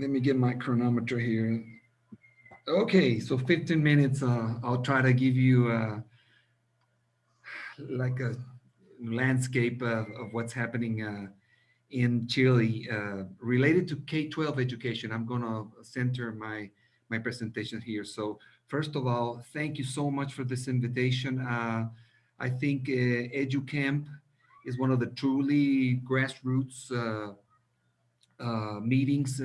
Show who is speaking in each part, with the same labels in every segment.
Speaker 1: let me get my chronometer here. Okay, so 15 minutes. Uh, I'll try to give you uh, like a landscape of, of what's happening uh, in Chile uh, related to K-12 education. I'm going to center my my presentation here. So first of all, thank you so much for this invitation. Uh, I think uh, EduCamp is one of the truly grassroots meetings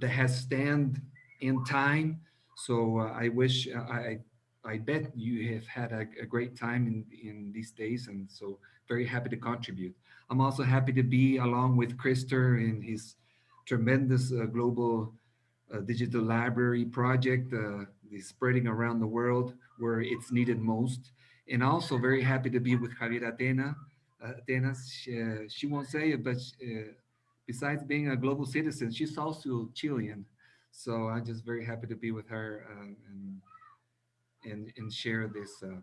Speaker 1: that has stand in time. So uh, I wish I I bet you have had a, a, great time in, in these days and so very happy to contribute. I'm also happy to be along with Krister in his tremendous uh, global uh, digital library project, uh, spreading around the world where it's needed most. And also very happy to be with Javiera Atena. Uh, Atenas, she, uh, she, won't say it, but uh, besides being a global citizen, she's also Chilean. So I'm just very happy to be with her and and, and share this. Uh.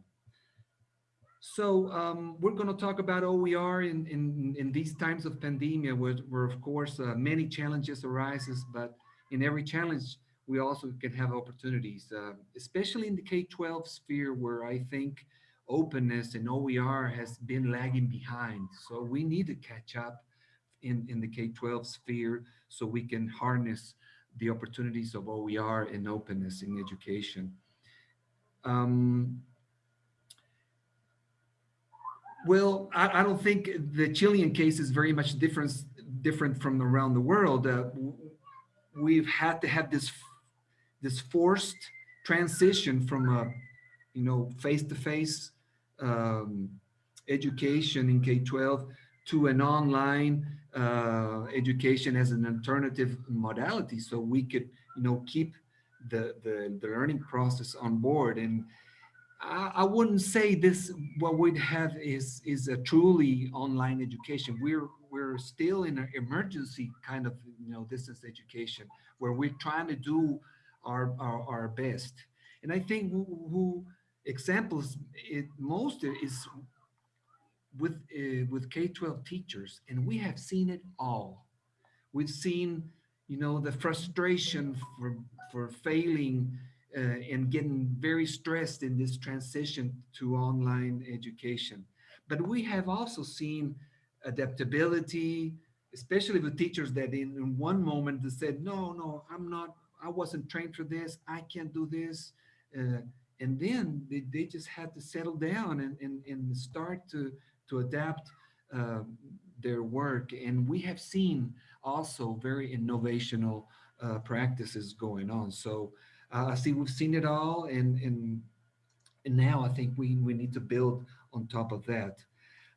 Speaker 1: So um, we're going to talk about OER in, in, in these times of pandemia, where, where of course uh, many challenges arises, but in every challenge, we also can have opportunities, uh, especially in the K-12 sphere, where I think openness and OER has been lagging behind. So we need to catch up in, in the K-12 sphere so we can harness the opportunities of OER and openness in education. Um, well, I, I, don't think the Chilean case is very much different different from around the world. Uh, we've had to have this this forced transition from a you know face-to-face -face, um, education in K-12 to an online uh, education as an alternative modality, so we could you know keep the, the, the learning process on board. And I, I wouldn't say this, what we'd have is, is a truly online education. We're, we're still in an emergency kind of, you know, distance education where we're trying to do our, our, our best. And I think who, who examples it most is with uh, with K-12 teachers, and we have seen it all. We've seen, you know, the frustration for for failing uh, and getting very stressed in this transition to online education. But we have also seen adaptability, especially with teachers that in, in one moment they said, no, no, I'm not, I wasn't trained for this, I can't do this. Uh, and then they, they just had to settle down and, and, and start to, to adapt uh, their work. And we have seen also very innovational uh, practices going on. So uh, I see we've seen it all and, and, and now I think we, we need to build on top of that.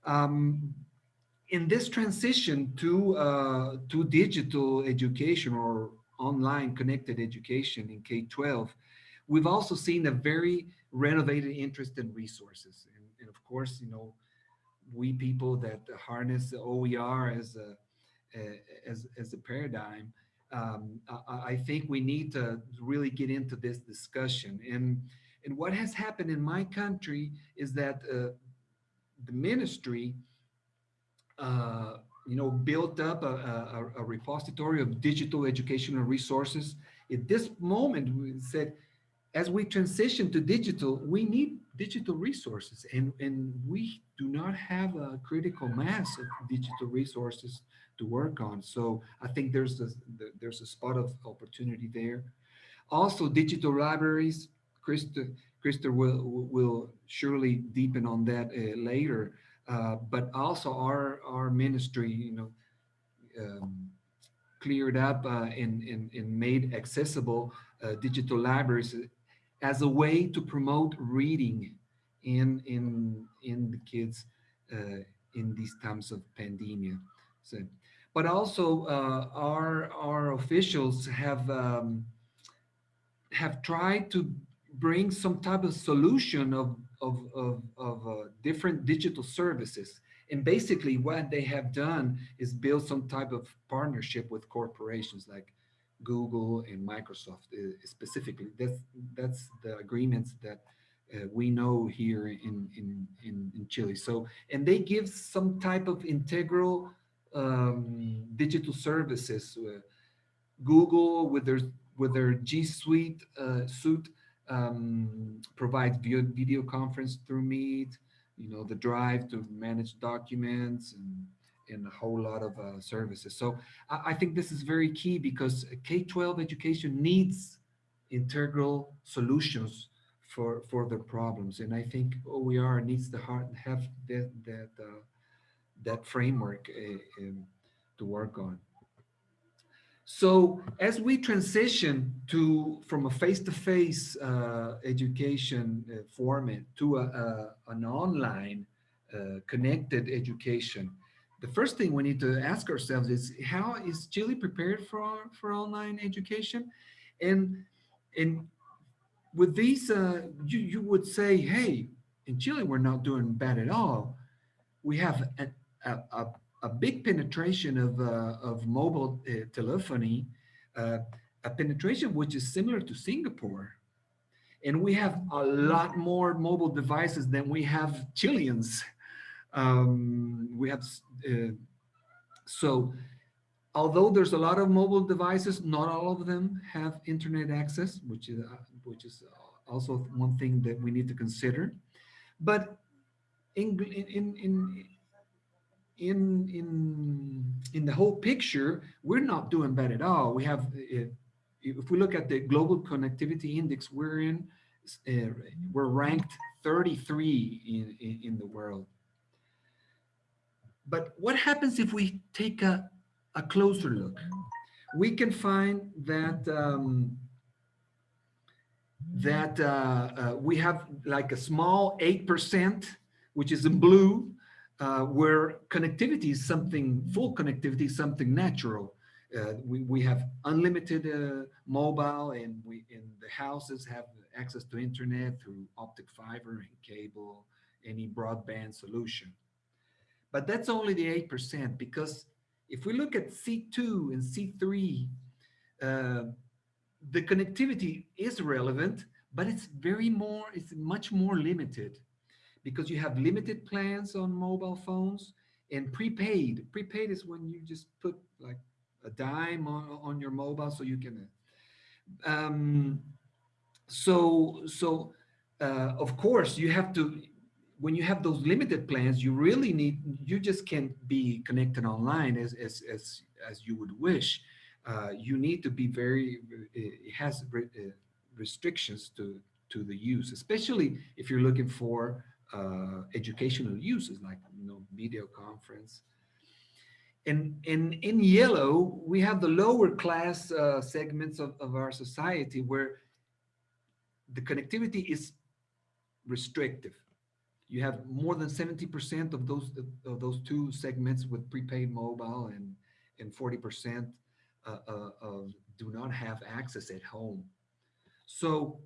Speaker 1: Um, in this transition to, uh, to digital education or online connected education in K-12, we've also seen a very renovated interest in resources. And, and, of course, you know, we people that harness the OER as a, as, as a paradigm, um, I, I, think we need to really get into this discussion. And, and what has happened in my country is that uh, the ministry, uh, you know, built up a, a, a, repository of digital educational resources. At this moment, we said, as we transition to digital, we need digital resources and, and we do not have a critical mass of digital resources to work on. So I think there's a, there's a spot of opportunity there. Also, digital libraries, Krista, Krista will, will surely deepen on that uh, later. Uh, but also our, our ministry, you know, um, cleared up uh, and, and, and made accessible uh, digital libraries as a way to promote reading in, in, in the kids uh, in these times of pandemia. So but also uh, our our officials have um, have tried to bring some type of solution of of of, of uh, different digital services. And basically, what they have done is build some type of partnership with corporations like Google and Microsoft uh, specifically. That's that's the agreements that uh, we know here in, in, in, in Chile. So, and they give some type of integral um, digital services. Uh, Google with their with their G Suite uh, suite um, provides video, video conference through Meet. You know the Drive to manage documents and and a whole lot of uh, services. So I, I, think this is very key because K-12 education needs integral solutions for for their problems, and I think OER needs to have that that uh, that framework uh, um, to work on. So as we transition to from a face-to-face -face, uh, education uh, format to a, a, an online uh, connected education, the first thing we need to ask ourselves is how is Chile prepared for for online education? And and with these, uh, you you would say, hey, in Chile we're not doing bad at all. We have a, a, a big penetration of, uh, of mobile uh, telephony, uh, a penetration which is similar to Singapore. And we have a lot more mobile devices than we have Chileans. Um, we have, uh, so although there's a lot of mobile devices, not all of them have internet access, which is, uh, which is also one thing that we need to consider. But in, in, in, in in in the whole picture, we're not doing bad at all. We have, uh, if we look at the global connectivity index, we're in, uh, we're ranked 33 in, in, in the world. But what happens if we take a, a closer look? We can find that um, that uh, uh, we have like a small 8%, which is in blue, uh, where connectivity is something, full connectivity is something natural. Uh, we, we have unlimited uh, mobile and we in the houses have access to internet through optic fiber and cable, any broadband solution. But that's only the 8% because if we look at C2 and C3, uh, the connectivity is relevant, but it's very more, it's much more limited because you have limited plans on mobile phones and prepaid. Prepaid is when you just put like a dime on, on your mobile so you can. Um, so, so uh, of course you have to, when you have those limited plans, you really need, you just can't be connected online as, as, as, as you would wish. Uh, you need to be very, it has uh, restrictions to, to the use, especially if you're looking for uh, educational uses like you know video conference. And, and in yellow, we have the lower class uh, segments of, of our society where the connectivity is restrictive. You have more than 70% of those of those two segments with prepaid mobile and and 40% uh, uh, of do not have access at home. So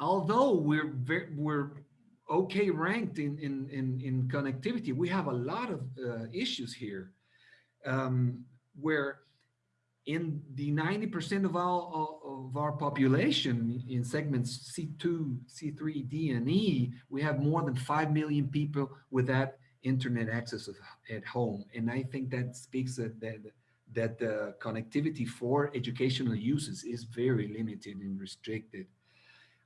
Speaker 1: although we're very, we're okay ranked in, in, in, in connectivity, we have a lot of uh, issues here um, where in the 90% of all of our population in segments C2, C3, D, and E, we have more than 5 million people without internet access at home. And I think that speaks that, that, that the connectivity for educational uses is very limited and restricted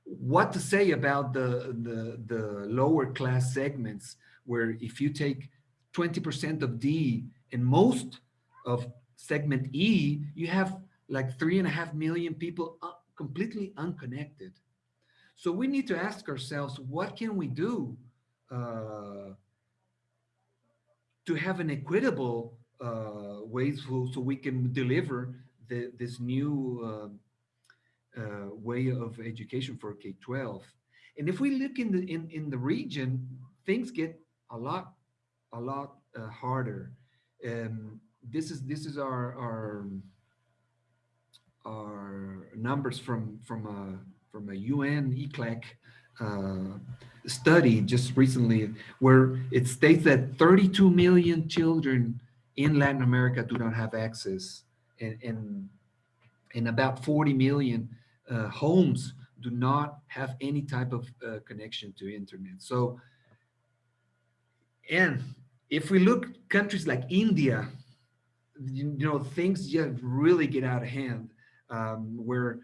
Speaker 1: what to say about the, the, the lower class segments where if you take 20% of D and most of segment E, you have like three and a half million people completely unconnected. So we need to ask ourselves, what can we do uh, to have an equitable uh, ways so, so we can deliver the, this new uh, uh, way of education for K-12. And if we look in the in, in the region, things get a lot a lot uh, harder. Um, this is this is our our our numbers from from a from a UN ECLAC uh, study just recently, where it states that 32 million children in Latin America do not have access, and and, and about 40 million uh, homes do not have any type of uh, connection to internet. So, and if we look countries like India, you, you know, things just really get out of hand, um, where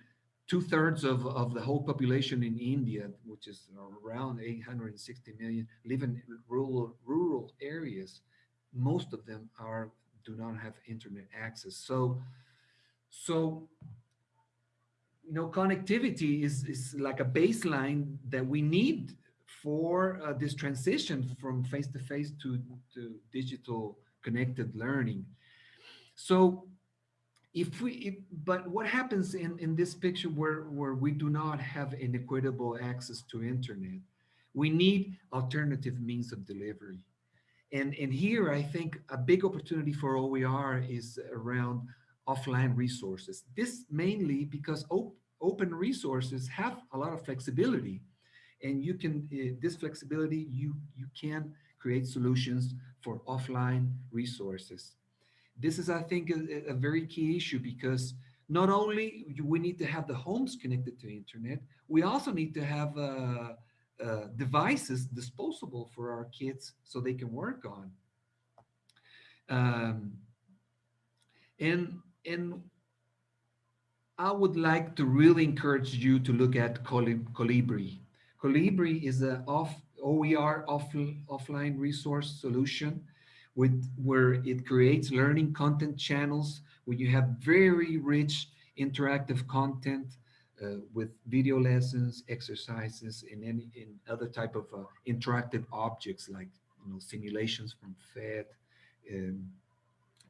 Speaker 1: two thirds of, of the whole population in India, which is around 860 million, live in rural, rural areas. Most of them are do not have internet access. So, so you know, connectivity is, is like a baseline that we need for uh, this transition from face-to-face -to, -face to, to digital connected learning. So if we, if, but what happens in, in this picture where, where we do not have an equitable access to internet? We need alternative means of delivery. And, and here, I think a big opportunity for OER is around offline resources. This mainly because op open resources have a lot of flexibility. And you can, uh, this flexibility, you, you can create solutions for offline resources. This is, I think, a, a very key issue because not only we need to have the homes connected to internet, we also need to have uh, uh, devices disposable for our kids so they can work on. Um, and and I would like to really encourage you to look at Kolibri. Kolibri is an off OER off, offline resource solution with where it creates learning content channels where you have very rich interactive content uh, with video lessons, exercises, and any other type of uh, interactive objects like you know simulations from PhET, um,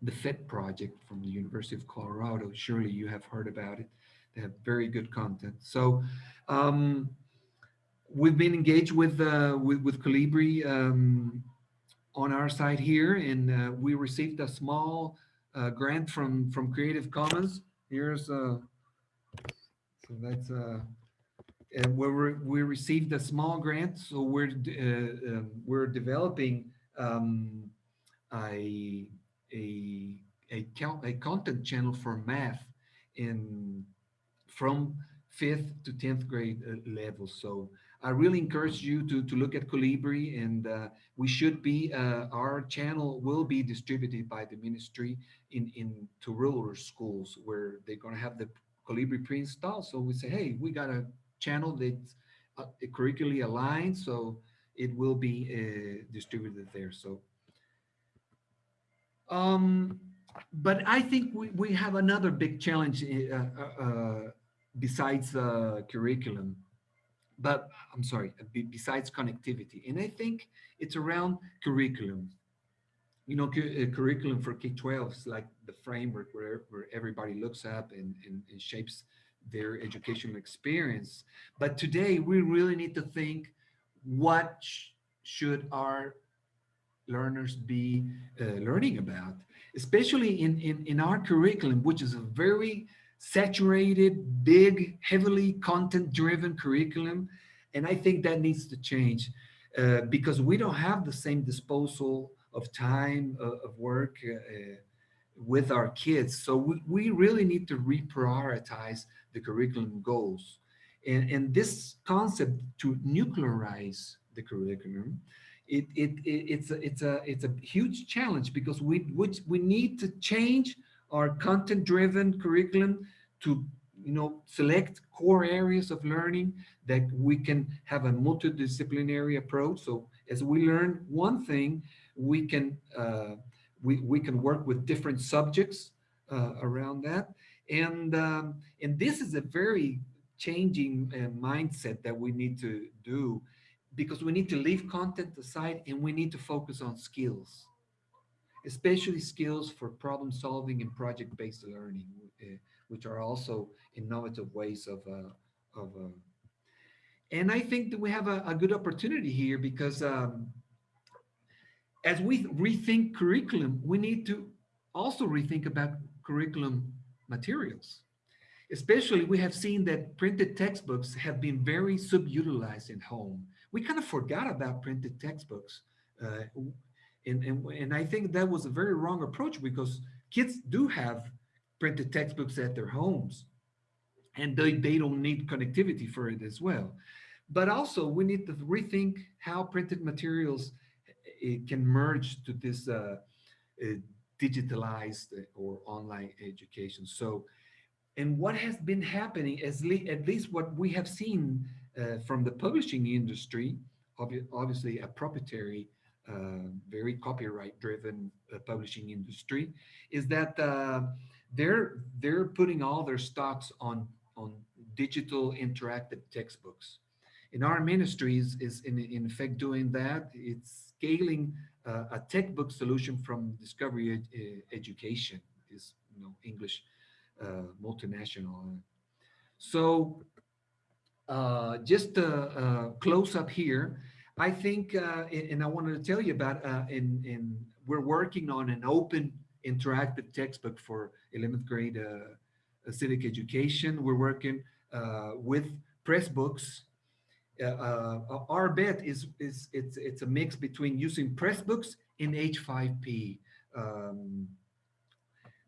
Speaker 1: the PhET project from the University of Colorado. Surely you have heard about it. They have very good content. So um, we've been engaged with uh, with, with Kolibri um, on our side here, and uh, we received a small uh, grant from from Creative Commons. Here's uh, so that's uh, and where we received a small grant, so we're uh, um, we're developing um, a a a, count, a content channel for math in from fifth to 10th grade uh, level. So I really encourage you to, to look at Kolibri and uh, we should be, uh, our channel will be distributed by the ministry in, in to rural schools where they're going to have the Kolibri pre-installed. So we say, hey, we got a channel that's uh, curricularly aligned, so it will be uh, distributed there. So, um, but I think we, we have another big challenge uh, uh, besides curriculum but I'm sorry, besides connectivity. And I think it's around curriculum. You know, uh, curriculum for K-12 is like the framework where, where everybody looks up and, and, and shapes their educational experience. But today we really need to think what sh should our learners be uh, learning about, especially in, in, in our curriculum, which is a very saturated, big, heavily content-driven curriculum. And I think that needs to change uh, because we don't have the same disposal of time, uh, of work uh, with our kids. So we, we really need to reprioritize the curriculum goals. And, and this concept to nuclearize the curriculum, it, it, it, it's, a, it's, a, it's a huge challenge because we, which we need to change our content-driven curriculum to you know, select core areas of learning that we can have a multidisciplinary approach. So as we learn one thing, we can uh, we, we can work with different subjects uh, around that. And, um, and this is a very changing uh, mindset that we need to do because we need to leave content aside and we need to focus on skills especially skills for problem solving and project-based learning, uh, which are also innovative ways of, uh, of uh, and I think that we have a, a good opportunity here because um, as we rethink curriculum, we need to also rethink about curriculum materials. Especially, we have seen that printed textbooks have been very subutilized in home. We kind of forgot about printed textbooks. Uh, and, and, and I think that was a very wrong approach because kids do have printed textbooks at their homes and they, they don't need connectivity for it as well. But also we need to rethink how printed materials it can merge to this uh, uh, digitalized or online education. So, and what has been happening, is at least what we have seen uh, from the publishing industry, obvi obviously a proprietary, very copyright-driven uh, publishing industry, is that uh, they're they're putting all their stocks on on digital interactive textbooks. In our ministries is in, in effect doing that. It's scaling uh, a textbook solution from Discovery ed uh, Education, is you know English uh, multinational. So uh, just a, close up here, I think, uh, and I wanted to tell you about, uh, in, in we're working on an open interactive textbook for 11th grade civic education. We're working with Pressbooks uh, uh, our bet is is it's it's a mix between using Pressbooks and H5P. Um,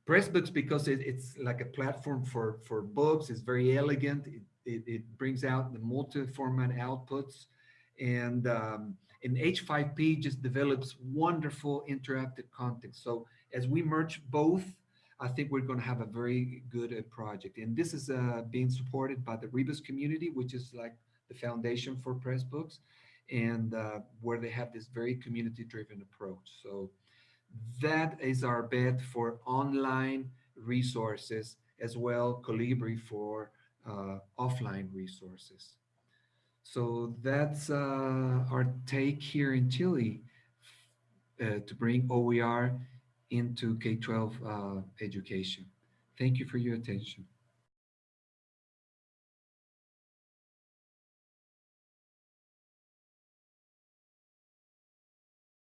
Speaker 1: Pressbooks because it, it's like a platform for for books. It's very elegant. It it, it brings out the multi-format outputs, and um, and H5P just develops wonderful interactive content. So as we merge both, I think we're going to have a very good uh, project. And this is uh, being supported by the Rebus community, which is like the foundation for Pressbooks, and uh, where they have this very community-driven approach. So that is our bet for online resources as well, Kolibri for uh, offline resources. So that's uh, our take here in Chile uh, to bring OER into K-12 uh, education. Thank you for your attention.